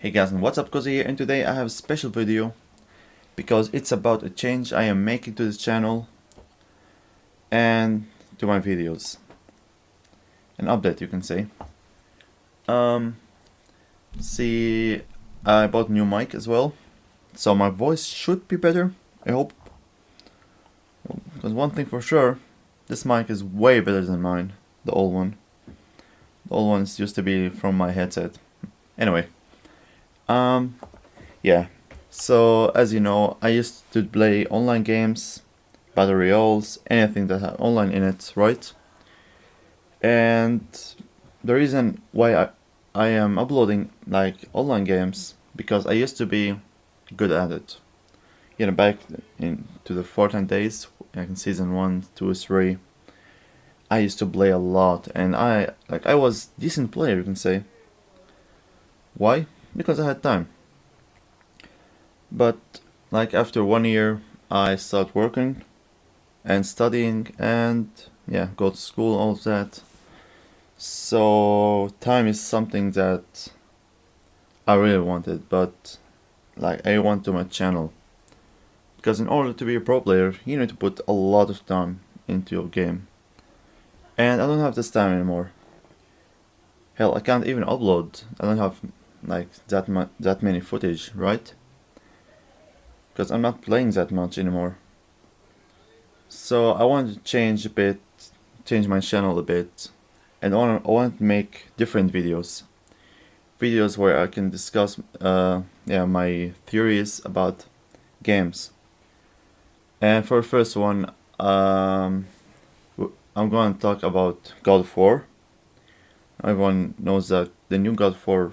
Hey guys and what's up Cozy here and today I have a special video because it's about a change I am making to this channel and to my videos. An update you can say. Um, see I bought a new mic as well so my voice should be better I hope because one thing for sure this mic is way better than mine the old one the old ones used to be from my headset anyway um, yeah. So as you know, I used to play online games, battle royals, anything that had online in it, right? And the reason why I I am uploading like online games because I used to be good at it. You know, back into the Fortnite days, like in season one, two, three, I used to play a lot, and I like I was decent player, you can say. Why? Because I had time. But like after one year I started working and studying and yeah go to school all that. So time is something that I really wanted but like I want to my channel. Because in order to be a pro player you need to put a lot of time into your game. And I don't have this time anymore. Hell I can't even upload. I don't have like that much that many footage right? Because I'm not playing that much anymore. So I want to change a bit change my channel a bit and I want, to make different videos. Videos where I can discuss uh, yeah my theories about games. And for the first one um, I'm going to talk about God of War. Everyone knows that the new God of War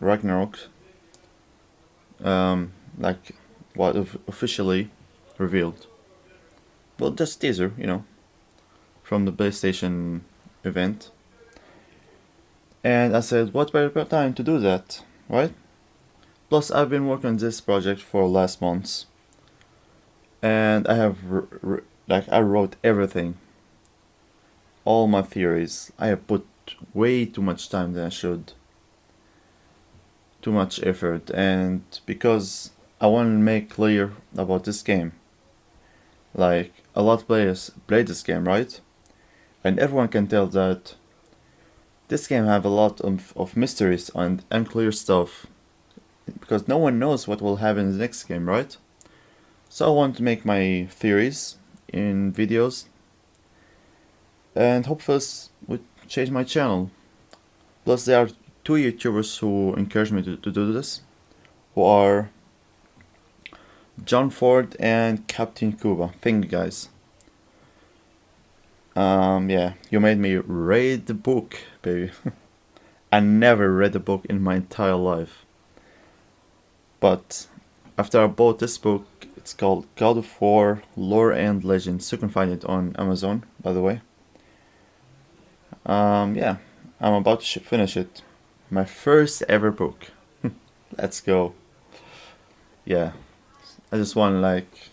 Ragnarok um, like what officially revealed. Well, just teaser, you know, from the PlayStation event. And I said, what better time to do that, right? Plus, I've been working on this project for last months. And I have, like, I wrote everything. All my theories. I have put way too much time than I should too much effort and because I want to make clear about this game. Like a lot of players play this game, right? And everyone can tell that this game have a lot of, of mysteries and unclear stuff because no one knows what will happen in the next game, right? So I want to make my theories in videos and hopefully would change my channel. Plus there are two YouTubers who encouraged me to, to do this, who are John Ford and Kaptain Kuba. Thank you guys. Um, yeah, you made me read the book, baby. I never read a book in my entire life. But after I bought this book, it's called God of War Lore and Legends. You can find it on Amazon, by the way. Um, yeah, I'm about to finish it my first ever book. Let's go. Yeah, I just want to like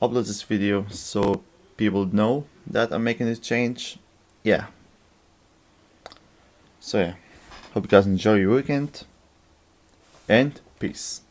upload this video so people know that I'm making this change. Yeah. So yeah, hope you guys enjoy your weekend and peace.